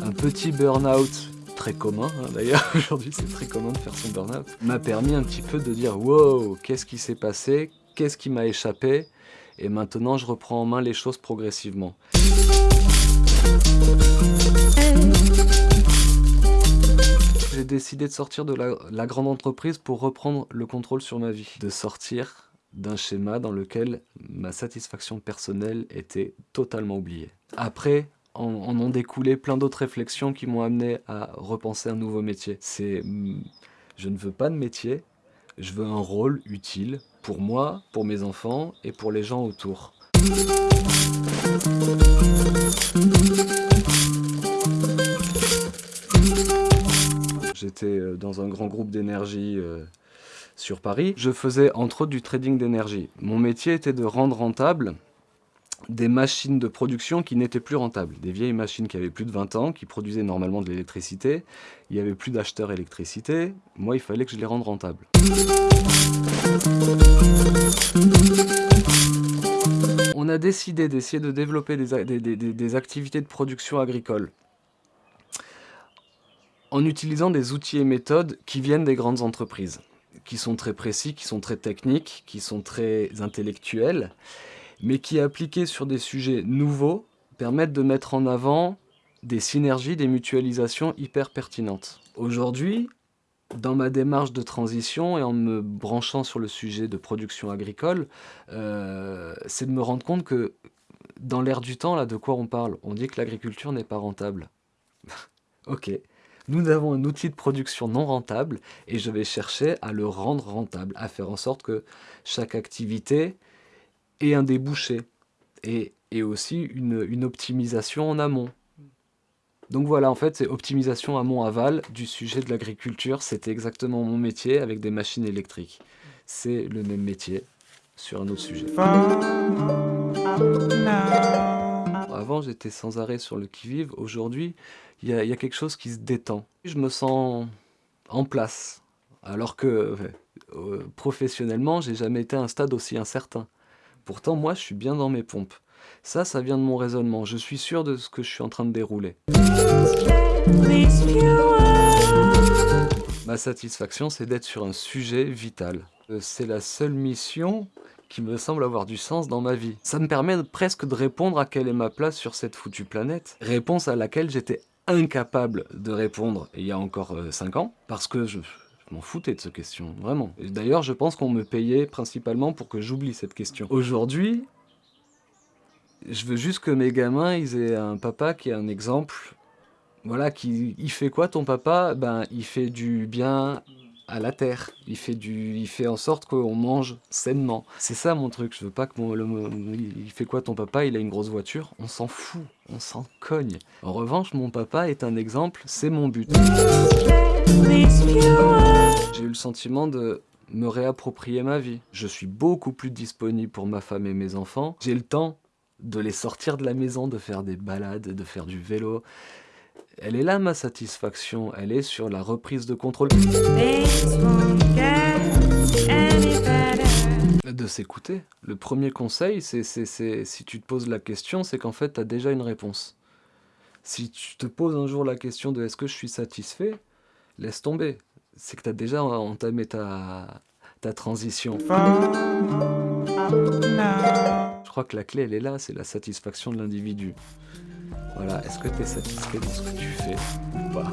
Un petit burn-out très commun, hein, d'ailleurs, aujourd'hui c'est très commun de faire son burn-out, m'a permis un petit peu de dire « Wow, qu'est-ce qui s'est passé Qu'est-ce qui m'a échappé ?» Et maintenant, je reprends en main les choses progressivement. J'ai décidé de sortir de la, la grande entreprise pour reprendre le contrôle sur ma vie. De sortir d'un schéma dans lequel ma satisfaction personnelle était totalement oubliée. Après, en, ont découlé plein d'autres réflexions qui m'ont amené à repenser un nouveau métier. C'est, hmm, je ne veux pas de métier, je veux un rôle utile pour moi, pour mes enfants et pour les gens autour. J'étais euh, dans un grand groupe d'énergie euh, sur Paris. Je faisais entre autres du trading d'énergie. Mon métier était de rendre rentable des machines de production qui n'étaient plus rentables. Des vieilles machines qui avaient plus de 20 ans, qui produisaient normalement de l'électricité. Il n'y avait plus d'acheteurs électricité. Moi, il fallait que je les rende rentables. On a décidé d'essayer de développer des, activités de production agricole en utilisant des outils et méthodes qui viennent des grandes entreprises, qui sont très précis, qui sont très techniques, qui sont très intellectuels, mais qui, appliqués sur des sujets nouveaux, permettent de mettre en avant des synergies, des mutualisations hyper pertinentes. Aujourd'hui, dans ma démarche de transition et en me branchant sur le sujet de production agricole, euh, c'est de me rendre compte que dans l'air du temps, là, de quoi on parle? On dit que l'agriculture n'est pas rentable. ok, nous avons un outil de production non rentable et je vais chercher à le rendre rentable, à faire en sorte que chaque activité ait un débouché et, aussi une optimisation en amont. Donc voilà, en fait, c'est optimisation amont-aval du sujet de l'agriculture. C'était exactement mon métier avec des machines électriques. C'est le même métier sur un autre sujet. Avant, j'étais sans arrêt sur le qui-vive. Aujourd'hui, il y, a quelque chose qui se détend. Je me sens en place. Alors que euh, professionnellement, j'ai jamais été à un stade aussi incertain. Pourtant, moi, je suis bien dans mes pompes. Ça, ça vient de mon raisonnement. Je suis sûr de ce que je suis en train de dérouler. Ma satisfaction, c'est d'être sur un sujet vital. Euh, c'est la seule mission qui me semble avoir du sens dans ma vie. Ça me permet presque de répondre à quelle est ma place sur cette foutue planète. Réponse à laquelle j'étais incapable de répondre il y a encore 5 euh, ans, parce que je, m'en foutais de cette question, vraiment. D'ailleurs, je pense qu'on me payait principalement pour que j'oublie cette question. Aujourd'hui, je veux juste que mes gamins, ils aient un papa qui est un exemple. Voilà, qui, il fait quoi ton papa? Ben, il fait du bien à la terre. Il fait, du, il fait en sorte qu'on mange sainement. C'est ça mon truc, je veux pas que mon... Il fait quoi ton papa? Il a une grosse voiture On s'en fout, on s'en cogne. En revanche, mon papa est un exemple, c'est mon but. J'ai eu le sentiment de me réapproprier ma vie. Je suis beaucoup plus disponible pour ma femme et mes enfants. J'ai le temps de les sortir de la maison, de faire des balades, de faire du vélo. Elle est là ma satisfaction, elle est sur la reprise de contrôle. De s'écouter. Le premier conseil, c'est si tu te poses la question, c'est qu'en fait tu as déjà une réponse. Si tu te poses un jour la question de est-ce que je suis satisfait, laisse tomber. C'est que tu as déjà entamé ta, ta transition crois que la clé, elle est là, c'est la satisfaction de l'individu. Voilà, est-ce que tu es satisfait de ce que tu fais ou pas?